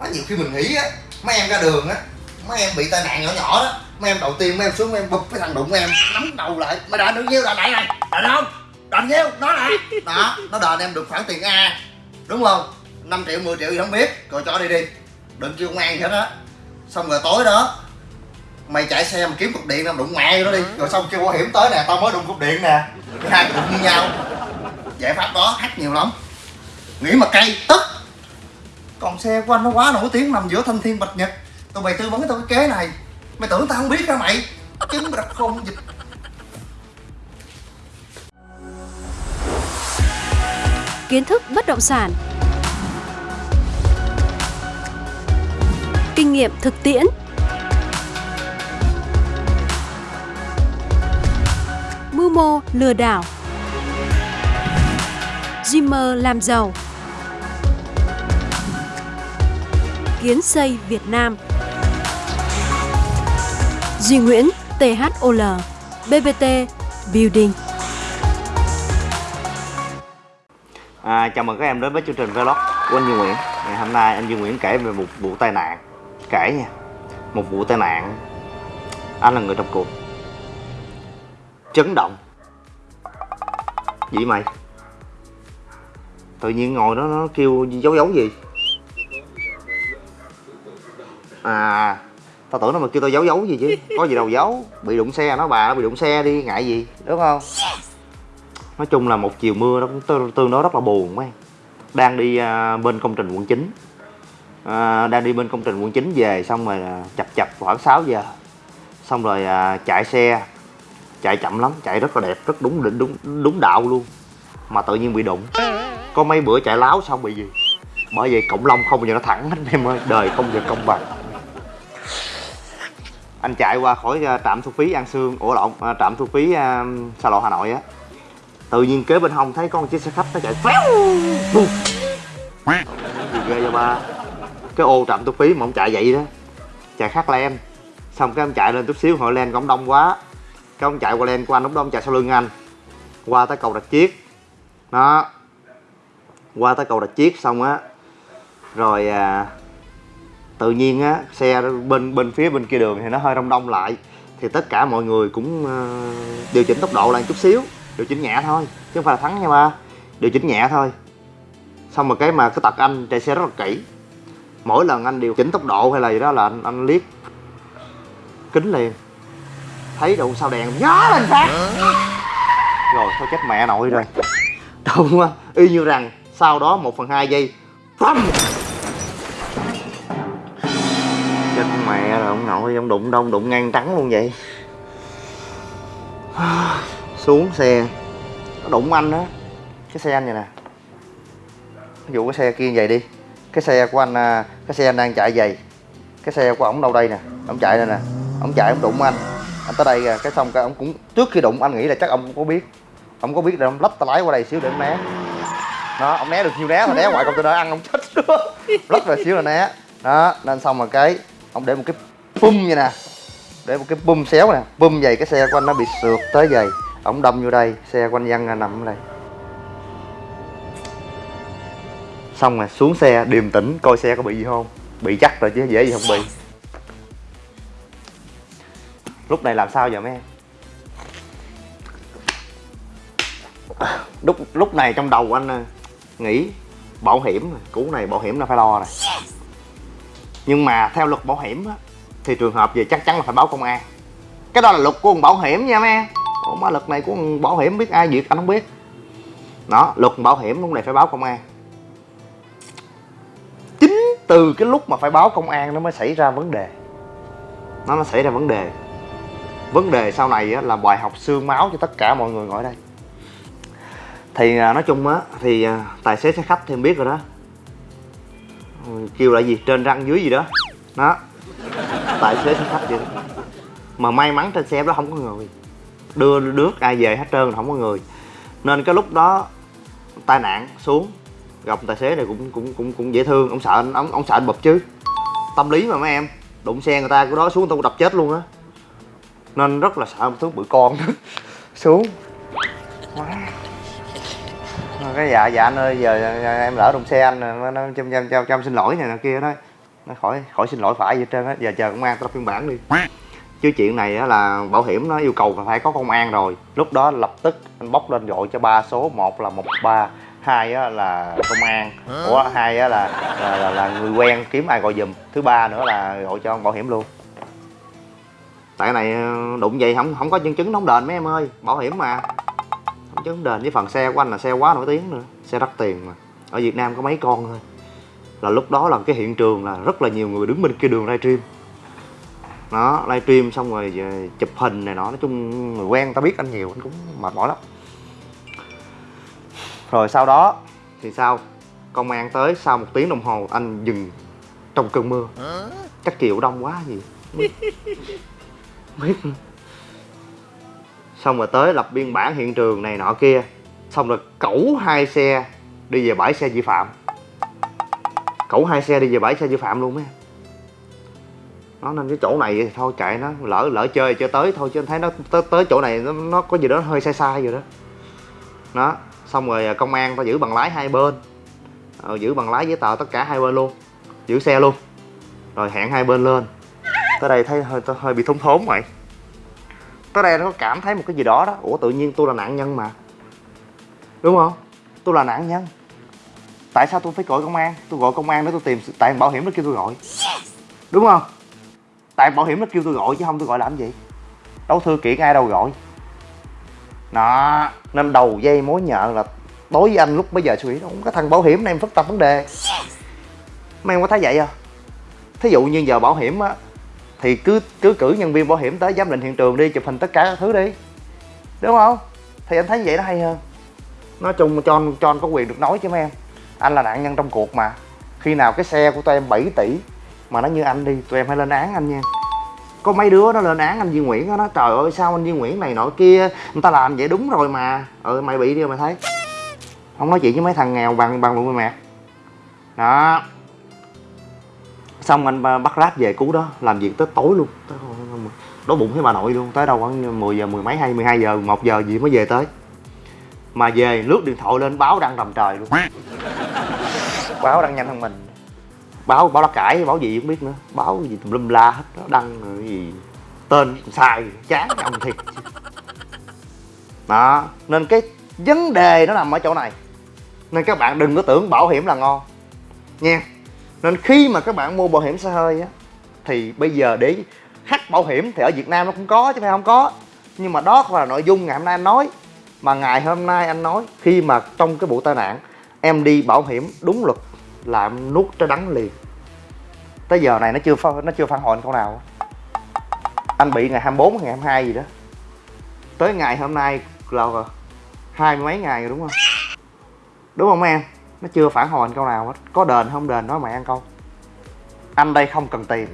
Má nhiều khi mình nghĩ á, mấy em ra đường á, mấy em bị tai nạn nhỏ nhỏ đó, mấy em đầu tiên mấy em xuống, mấy em bụp cái thằng đụng em, nắm đầu lại. Mày đền được nhiêu đền lại này, đền không? Đền nhiêu? Nó lại. Đó, nó đền em được khoản tiền a, đúng không? 5 triệu 10 triệu gì không biết, rồi cho đi đi. Đừng kêu công an gì hết á. Xong rồi tối đó, mày chạy xe mà kiếm cục điện nào đụng mẹ nó đi. Rồi xong kêu bảo hiểm tới nè, tao mới đụng cục điện nè. Hai đụng như nhau. Giải pháp đó hát nhiều lắm. Nghĩ mà cay, tức còn xe của anh nó quá nổi tiếng nằm giữa thanh thiên, bạch nhật. Tụi mày tư vấn tao cái kế này. Mày tưởng tao không biết hả mày? Chứng đặc không dịch. Kiến thức bất động sản. Kinh nghiệm thực tiễn. Mưu mô lừa đảo. Dreamer làm giàu. Kiến xây Việt Nam. Duy Nguyễn THOL BBT Building. À, chào mừng các em đến với chương trình vlog của anh Duy Nguyễn. Ngày hôm nay anh Duy Nguyễn kể về một vụ tai nạn. Kể nha. Một vụ tai nạn. Anh là người trong cuộc. Chấn động. Vậy mày? Tự nhiên ngồi đó nó kêu dấu dấu gì? À Tao tưởng nó mà kêu tao giấu giấu gì chứ. Có gì đâu giấu. Bị đụng xe nó bà nó bị đụng xe đi ngại gì? Đúng không? Nói chung là một chiều mưa nó cũng tương, tương đối rất là buồn mấy đang đi à, bên công trình quận 9 à, đang đi bên công trình quận 9 về xong rồi à, chập chập khoảng 6 giờ. Xong rồi à, chạy xe. Chạy chậm lắm chạy rất là đẹp rất đúng định đúng đúng đạo luôn. Mà tự nhiên bị đụng. Có mấy bữa chạy láo xong bị gì? Bởi vậy cộng long không bao giờ nó thẳng hết em ơi. Đời không giờ công bằng anh chạy qua khỏi ờ, trạm thu phí an sương ủa lộn ờ, trạm thu phí ờ, xa lộ hà nội á. Tự nhiên kế bên hông thấy con chiếc xe khách nó chạy phéo. Gì ghê cho ba. Cái ô trạm thu phí mà ông chạy vậy đó chạy khác len xong cái ông chạy lên chút xíu hội len cũng đông quá. Cái ông chạy qua len của anh lúc đó ông chạy sau lưng anh. Qua tới cầu rạch chiếc. Đó. Qua tới cầu rạch chiếc xong á. Rồi à, tự nhiên á xe bên bên phía bên kia đường thì nó hơi đông đông lại. Thì tất cả mọi người cũng uh, điều chỉnh tốc độ lại chút xíu điều chỉnh nhẹ thôi chứ không phải là thắng nha ba. Điều chỉnh nhẹ thôi. Xong rồi cái mà cái tật anh chạy xe rất là kỹ. Mỗi lần anh điều chỉnh tốc độ hay là gì đó là anh, anh liếc kính liền. Thấy đâu sao đèn nhó lên phát rồi thôi chết mẹ nội rồi. Đúng á y như rằng sau đó một phần hai giây nội ông đụng đông đụng ngang trắng luôn vậy. Xuống xe. Nó đụng anh đó. Cái xe anh vậy nè. Ví dụ cái xe kia vậy đi. Cái xe của anh à, cái xe anh đang chạy vậy. Cái xe của ổng đâu đây nè. Ổng chạy đây nè. Ổng chạy, ổng đụng anh. Anh tới đây kìa. Cái xong cái ổng cũng, trước khi đụng, anh nghĩ là chắc ông có biết. Ông có biết là ông lách tay lái qua đây xíu để ông né. Đó ông né được nhiêu né mà né ngoài container ăn ông chết luôn. Lách về xíu là né. Đó, nên xong rồi cái ông để một cái bum vậy nè. Để một cái bum xéo nè. Bum vậy cái xe của anh nó bị sượt tới vậy. Ổng đâm vô đây xe của anh văn nằm ở đây. Xong rồi xuống xe điềm tĩnh coi xe có bị gì không? Bị chắc rồi chứ dễ gì không bị. Lúc này làm sao giờ mấy em? Lúc lúc này trong đầu anh à, nghĩ bảo hiểm cú này bảo hiểm là phải lo này nhưng mà theo luật bảo hiểm á, thì trường hợp gì chắc chắn là phải báo công an. Cái đó là luật của bảo hiểm nha mấy em Ủa mà luật này của bảo hiểm biết ai duyệt anh không biết. Đó, luật bảo hiểm lúc này phải báo công an. Chính từ cái lúc mà phải báo công an nó mới xảy ra vấn đề. Nó nó xảy ra vấn đề. Vấn đề sau này là bài học xương máu cho tất cả mọi người ngồi đây. Thì à, nói chung á, thì à, tài xế xe khách thì em biết rồi đó. Kêu là gì? Trên răng dưới gì đó. Đó tài xế xe khách vậy đó. mà may mắn trên xe đó không có người. Đưa nước ai về hết trơn không có người. Nên cái lúc đó tai nạn xuống gặp tài xế này cũng cũng cũng cũng dễ thương. Ông sợ anh ông, ông sợ anh bập chứ. Tâm lý mà mấy em đụng xe người ta của đó xuống tôi đập chết luôn á. Nên rất là sợ một thứ bự con xuống. Cái dạ dạ anh ơi giờ em lỡ đụng xe anh nó cho cho cho, xin lỗi này nọ kia đó khỏi khỏi xin lỗi phải gì hết trơn á. Giờ chờ công an tao phiên bản đi. Chứ chuyện này á là bảo hiểm nó yêu cầu là phải có công an rồi. Lúc đó lập tức anh bóc lên gọi cho ba số một là một ba hai á là công an. Ủa hai á là là, là là người quen kiếm ai gọi giùm. Thứ ba nữa là gọi cho ông bảo hiểm luôn. Tại cái này ờ, đụng vậy không không có nhân chứng đóng đền mấy em ơi. Bảo hiểm mà. Không chứng đền với phần xe của anh là xe quá nổi tiếng nữa. Xe đắt tiền mà. Ở việt nam có mấy con thôi là lúc đó là cái hiện trường là rất là nhiều người đứng bên kia đường livestream đó livestream xong rồi ờ, chụp hình này nọ nói chung người quen ta biết anh nhiều anh cũng mệt mỏi lắm. Rồi sau đó thì sao? Công an tới sau một tiếng đồng hồ anh dừng trong cơn mưa. Chắc chiều đông quá gì. Biết. Xong rồi tới lập biên bản hiện trường này nọ kia. Xong rồi cẩu hai xe đi về bãi xe vi phạm cẩu hai xe đi về bãi xe vi phạm luôn mấy em. Nó nên cái chỗ này thì thôi kệ nó lỡ lỡ chơi chơi tới thôi chứ anh thấy nó tới, tới chỗ này nó, nó có gì đó hơi sai sai rồi đó. Đó xong rồi à, công an ta giữ bằng lái hai bên. Ờ, giữ bằng lái giấy tờ tất cả hai bên luôn giữ xe luôn. Rồi hẹn hai bên lên. Tới đây thấy hơi hơi bị thốn thốn vậy. Tới đây nó có cảm thấy một cái gì đó đó. Ủa tự nhiên tôi là nạn nhân mà. Đúng không? Tôi là nạn nhân tại sao tôi phải gọi công an? Tôi gọi công an để tôi tìm tại bảo hiểm nó kêu tôi gọi. Đúng không? Tại bảo hiểm nó kêu tôi gọi chứ không tôi gọi làm gì? Đâu thư kiện ai đâu gọi. Đó nên đầu dây mối nhợ là đối với anh lúc bây giờ suy nghĩ không có thằng bảo hiểm này em phức tạp vấn đề. Mấy em có thấy vậy không? Thí dụ như giờ bảo hiểm á, thì cứ cứ cử nhân viên bảo hiểm tới giám định hiện trường đi, chụp hình tất cả các thứ đi. Đúng không? Thì anh thấy vậy nó hay hơn. Nói chung cho anh cho anh có quyền được nói chứ mấy em anh là nạn nhân trong cuộc mà. Khi nào cái xe của tụi em 7 tỷ mà nó như anh đi tụi em phải lên án anh nha. Có mấy đứa nó lên án anh Duy Nguyễn đó, nó trời ơi sao anh Duy Nguyễn này nọ kia người ta làm vậy đúng rồi mà. Ừ mày bị đi mày thấy. Không nói chuyện với mấy thằng nghèo bằng bằng bụng mẹ đó. Xong anh ờ, bắt ráp về cú đó làm việc tới tối luôn. Tới đói bụng với bà nội luôn tới đâu khoảng 10 giờ mười mấy hay 12 giờ 1 giờ gì mới về tới. Mà về lướt điện thoại lên báo đăng rầm trời luôn báo đăng nhanh hơn mình. Báo báo lá cải, báo gì không biết nữa. Báo gì tùm lum la hết đó đăng rồi gì. Tên sai, chán ông thiệt. Đó, nên cái vấn đề nó nằm ở chỗ này. Nên các bạn đừng có tưởng bảo hiểm là ngon. Nha. Nên khi mà các bạn mua bảo hiểm xe hơi á, thì bây giờ để hack bảo hiểm thì ở Việt Nam nó cũng có chứ phải không có. Nhưng mà đó không là nội dung ngày hôm nay anh nói. Mà ngày hôm nay anh nói, khi mà trong cái vụ tai nạn, em đi bảo hiểm đúng luật là em nuốt trái đắng liền. Tới giờ này nó chưa nó chưa phản hồi câu nào. Anh bị ngày 24 ngày 22 gì đó. Tới ngày hôm nay là hai mươi mấy ngày rồi đúng không? Đúng không em? Nó chưa phản hồi câu nào hết. Có đền không đền nói mày ăn câu. Anh đây không cần tiền.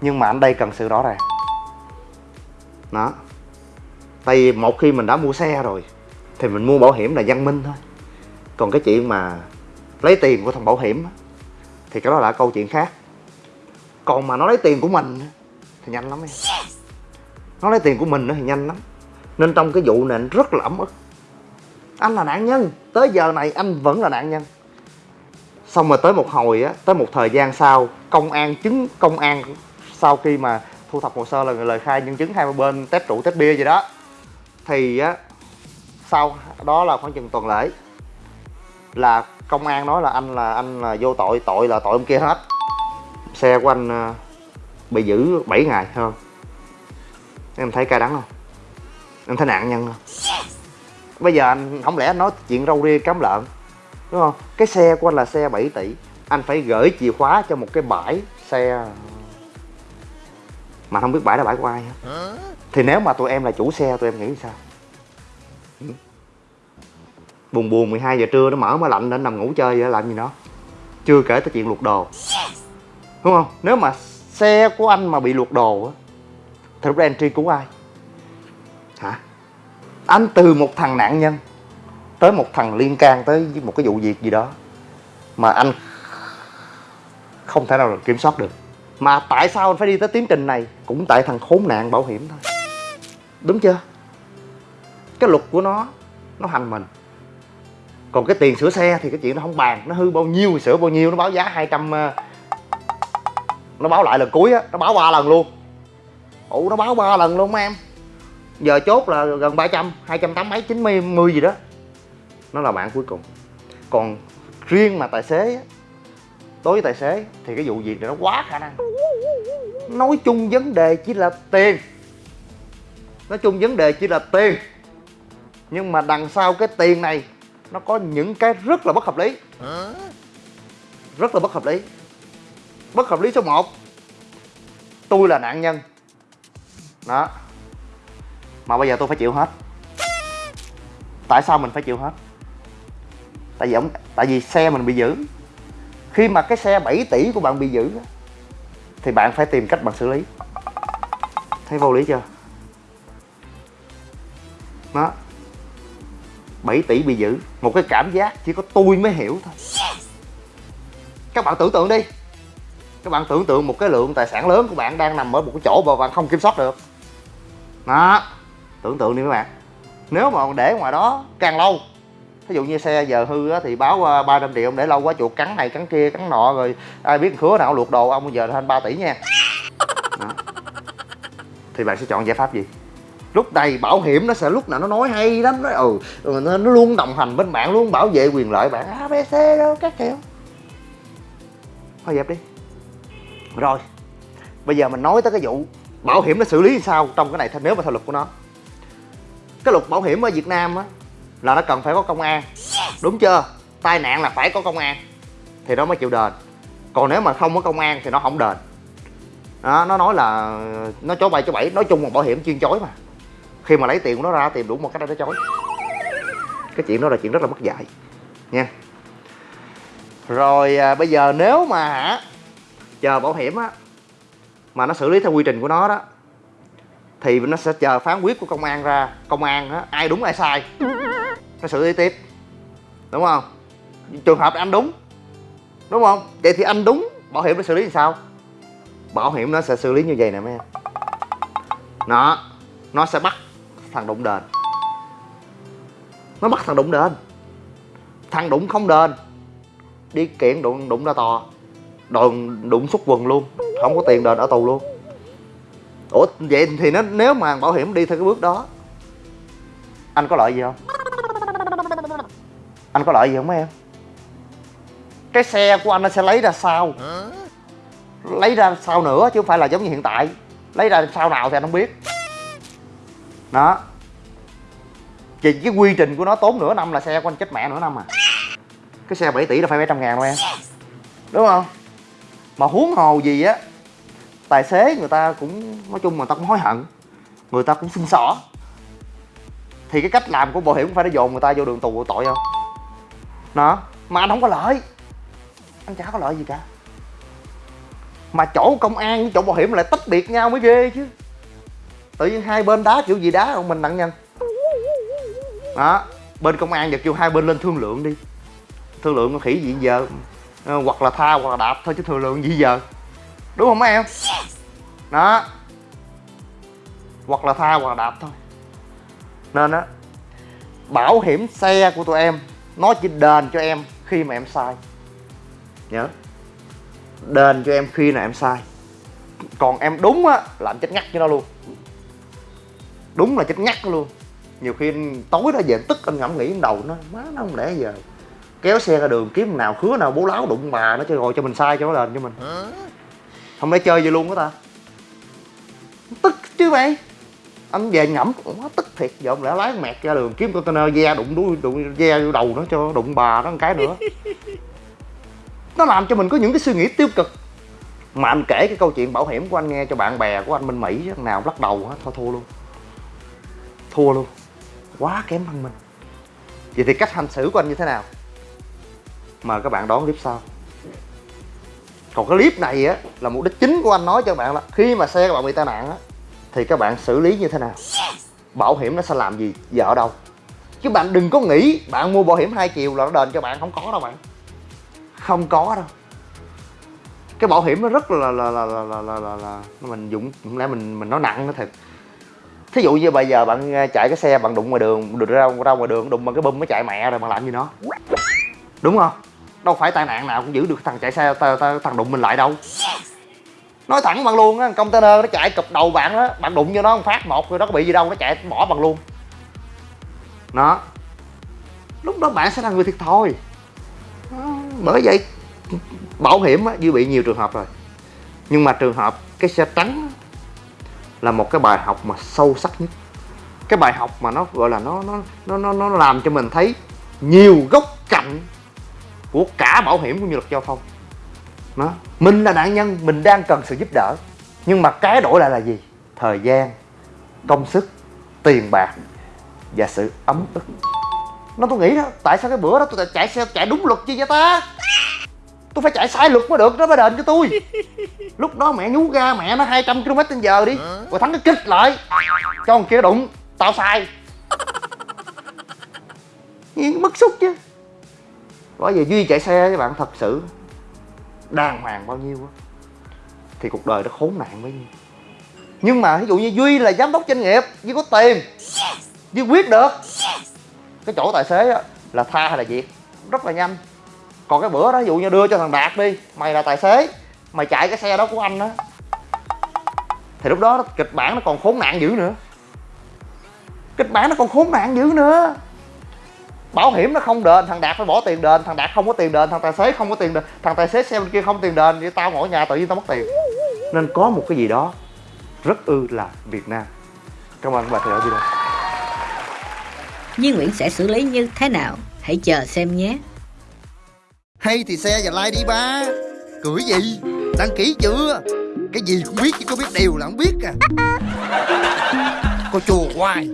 Nhưng mà anh đây cần sự rõ ràng. Đó. Tại vì một khi mình đã mua xe rồi thì mình mua bảo hiểm là văn minh thôi. Còn cái chuyện mà lấy tiền của thằng bảo hiểm thì cái đó là câu chuyện khác. Còn mà nó lấy tiền của mình thì nhanh lắm em. Nó lấy tiền của mình nữa thì nhanh lắm. Nên trong cái vụ này anh rất là ấm ức. Anh là nạn nhân. Tới giờ này anh vẫn là nạn nhân. Xong rồi tới một hồi á, tới một thời gian sau, công an chứng, công an sau khi mà thu thập hồ sơ là lời khai nhân chứng hai bên test rượu test bia gì đó, thì á, sau đó là khoảng chừng tuần lễ là công an nói là anh là anh là vô tội tội là tội ông kia hết. Xe của anh ờ, bị giữ 7 ngày hơn em thấy cay đắng không? Em thấy nạn nhân không? Bây giờ anh không lẽ anh nói chuyện râu ria cám lợn đúng không? Cái xe của anh là xe 7 tỷ anh phải gửi chìa khóa cho một cái bãi xe mà không biết bãi là bãi của ai hết. Thì nếu mà tụi em là chủ xe tụi em nghĩ sao. Buồn buồn 12 giờ trưa nó mở máy lạnh lên nằm ngủ chơi vậy làm gì nó chưa kể tới chuyện luộc đồ. Đúng không? Nếu mà xe của anh mà bị luộc đồ á thì lúc đó anh truy cứu ai? Hả? Anh từ một thằng nạn nhân tới một thằng liên can tới một cái vụ việc gì đó mà anh không thể nào là kiểm soát được. Mà tại sao anh phải đi tới tiến trình này? Cũng tại thằng khốn nạn bảo hiểm thôi. Đúng chưa? Cái luật của nó nó hành mình còn cái tiền sửa xe thì cái chuyện nó không bàn. Nó hư bao nhiêu thì sửa bao nhiêu nó báo giá 200 ờ, nó báo lại lần cuối á nó báo ba lần luôn. Ủ nó báo ba lần luôn mấy em. Giờ chốt là gần 300 280 mấy 90 10 gì đó. Nó là bạn cuối cùng. Còn riêng mà tài xế á, đối với tài xế thì cái vụ việc này nó quá khả năng. Nói chung vấn đề chỉ là tiền. Nói chung vấn đề chỉ là tiền. Nhưng mà đằng sau cái tiền này nó có những cái rất là bất hợp lý. Rất là bất hợp lý. Bất hợp lý số 1 tôi là nạn nhân. Đó. Mà bây giờ tôi phải chịu hết. Tại sao mình phải chịu hết? Tại vì ông tại vì xe mình bị giữ. Khi mà cái xe 7 tỷ của bạn bị giữ thì bạn phải tìm cách bạn xử lý. Thấy vô lý chưa? Đó 7 tỷ bị giữ. Một cái cảm giác chỉ có tôi mới hiểu thôi. Các bạn tưởng tượng đi. Các bạn tưởng tượng một cái lượng tài sản lớn của bạn đang nằm ở một cái chỗ mà bạn không kiểm soát được. Đó. Tưởng tượng đi các bạn. Nếu mà để ngoài đó càng lâu ví dụ như xe giờ hư á, thì báo uh, 300 triệu ông để lâu quá chuột cắn này cắn kia cắn nọ rồi ai biết khứa nào luộc đồ ông bây giờ thành 3 tỷ nha. Đó. thì bạn sẽ chọn giải pháp gì lúc này bảo hiểm nó sẽ lúc nào nó nói hay lắm nó ừ nó, nó luôn đồng hành bên bạn luôn bảo vệ quyền lợi bạn. Abc đâu các kiểu. Thôi dẹp đi. Rồi bây giờ mình nói tới cái vụ bảo hiểm nó xử lý sao trong cái này nếu mà theo luật của nó. Cái luật bảo hiểm ở việt nam á là nó cần phải có công an. Đúng chưa? Tai nạn là phải có công an. Thì nó mới chịu đền. Còn nếu mà không có công an thì nó không đền. Đó, nó nói là nó chối bay chối bảy nói chung là bảo hiểm chuyên chối mà khi mà lấy tiền của nó ra tìm đủ một cách để nó chối. Cái chuyện đó là chuyện rất là mất dạy nha. Rồi à, bây giờ nếu mà hả chờ bảo hiểm á mà nó xử lý theo quy trình của nó đó thì nó sẽ chờ phán quyết của công an ra. Công an á ai đúng ai sai nó xử lý tiếp. Đúng không? Trường hợp anh đúng đúng không? Vậy thì anh đúng bảo hiểm nó xử lý làm sao? Bảo hiểm nó sẽ xử lý như vậy nè mấy em. Nó nó sẽ bắt thằng đụng đền. Nó bắt thằng đụng đền. Thằng đụng không đền. Đi kiện đụng đụng ra tòa. Đồn đụng xuất quần luôn. Không có tiền đền ở tù luôn. Ủa vậy thì nó nếu mà bảo hiểm đi theo cái bước đó anh có lợi gì không? Anh có lợi gì không mấy em? Cái xe của anh nó sẽ lấy ra sau. Lấy ra sau nữa chứ không phải là giống như hiện tại. Lấy ra sau nào thì anh không biết đó. Chỉ cái quy trình của nó tốn nửa năm là xe của anh chết mẹ nửa năm à. Cái xe 7 tỷ là phải mấy trăm ngàn đâu em. Đúng không? Mà huống hồ gì á, tài xế người ta cũng, nói chung người ta cũng hối hận, người ta cũng xin xỏ. Thì cái cách làm của bảo hiểm cũng phải nó dồn người ta vô đường tù tội không? Đó. Mà anh không có lợi. Anh chả có lợi gì cả. Mà chỗ công an với chỗ bảo hiểm lại tách biệt nhau mới ghê chứ tự nhiên hai bên đá kiểu gì đá không mình nặng nhân. Đó, bên công an giờ kêu hai bên lên thương lượng đi. Thương lượng có khỉ gì giờ? Ờ, hoặc là tha, hoặc là đạp thôi chứ thương lượng gì giờ? Đúng không mấy em? Đó. Hoặc là tha, hoặc là đạp thôi. Nên á, bảo hiểm xe của tụi em, nó chỉ đền cho em khi mà em sai. Nhớ. Đền cho em khi nào em sai. Còn em đúng á, là em chết ngắt cho nó luôn đúng là chết ngắt luôn. Nhiều khi tối đó về tức anh ngẫm nghĩ trong đầu nó má nó không lẽ giờ kéo xe ra đường kiếm nào khứa nào bố láo đụng bà nó cho rồi cho mình sai cho nó đền cho mình. Không lẽ chơi vậy luôn đó ta? Tức chứ mày. Anh về ngẫm quá tức thiệt. Giờ ông lẽ lái mẹt ra đường kiếm container ve đụng đuôi đụng ve vô đầu nó cho đụng bà nó một cái nữa. Nó làm cho mình có những cái suy nghĩ tiêu cực. Mà anh kể cái câu chuyện bảo hiểm của anh nghe cho bạn bè của anh bên mỹ nào lắc đầu hết thôi thua luôn thua luôn. Quá kém hơn mình vậy thì cách hành xử của anh như thế nào? Mời các bạn đón clip sau. Còn cái clip này á là mục đích chính của anh nói cho bạn là khi mà xe các bạn bị tai nạn á thì các bạn xử lý như thế nào? Bảo hiểm nó sẽ làm gì? Giờ ở đâu? Chứ bạn đừng có nghĩ bạn mua bảo hiểm hai chiều là nó đền cho bạn. Không có đâu bạn. Không có đâu. Cái bảo hiểm nó rất là là là là là là, là, là mình dụng lẽ mình mình nói nặng nó thật thí dụ như bây giờ bạn ờ, chạy cái xe bạn đụng ngoài đường đụng ra ra ngoài đường đụng bằng cái bum nó chạy mẹ rồi bạn làm gì nó đúng không? Đâu phải tai nạn nào cũng giữ được thằng chạy xe ta, ta, thằng đụng mình lại đâu. Nói thẳng bạn luôn á container nó chạy cụp đầu bạn đó bạn đụng vô nó một phát một rồi nó có bị gì đâu nó chạy bỏ bằng luôn. Nó lúc đó bạn sẽ là người thiệt thôi ờ, bởi vậy bảo hiểm á dư bị nhiều trường hợp rồi. Nhưng mà trường hợp cái xe trắng là một cái bài học mà sâu sắc nhất. Cái bài học mà nó gọi là nó nó nó nó, nó làm cho mình thấy nhiều góc cạnh của cả bảo hiểm cũng như luật giao thông. Nó mình là nạn nhân mình đang cần sự giúp đỡ. Nhưng mà cái đổi lại là gì? Thời gian công sức tiền bạc và sự ấm ức. Nó tôi nghĩ đó tại sao cái bữa đó tôi chạy xe chạy đúng luật chi vậy ta? Tôi phải chạy sai luật mới được nó mới đền cho tôi. Lúc đó mẹ nhú ga mẹ nó 200 km trên giờ đi rồi thắng cái kích lại. Cho con kia đụng tao sai. Nhiên bức xúc chứ. Bởi vì Duy chạy xe với bạn thật sự Đàng hoàng bao nhiêu á Thì cuộc đời nó khốn nạn bấy nhiêu Nhưng mà ví dụ như Duy là giám đốc doanh nghiệp Duy có tiền. Duy quyết được. Cái chỗ tài xế á Là tha hay là việc Rất là nhanh còn cái bữa đó, ví dụ như đưa cho thằng Đạt đi, Mày là tài xế, Mày chạy cái xe đó của anh á. Thì lúc đó kịch bản nó còn khốn nạn dữ nữa. Kịch bản nó còn khốn nạn dữ nữa. Bảo hiểm nó không đền, thằng đạt phải bỏ tiền đền, thằng đạt không có tiền đền, thằng tài xế không có tiền đền, thằng tài xế xe bên kia không tiền đền vậy tao ngồi nhà tự nhiên tao mất tiền. Nên có một cái gì đó rất ư là việt nam. Cảm ơn các bạn theo dõi video. Như Nguyễn sẽ xử lý như thế nào? Hãy chờ xem nhé hay thì xe và like đi ba cười gì đăng ký chưa cái gì cũng biết chứ có biết điều là không biết à Cô chùa hoài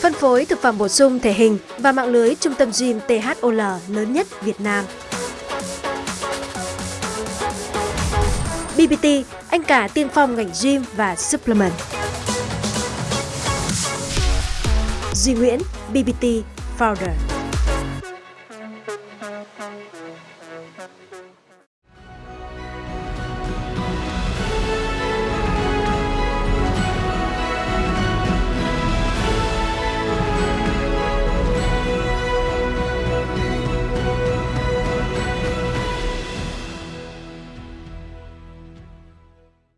Phân phối thực phẩm bổ sung thể hình và mạng lưới trung tâm gym THOL lớn nhất Việt Nam. BBT, anh cả tiên phong ngành gym và supplement. Duy Nguyễn, BBT Founder.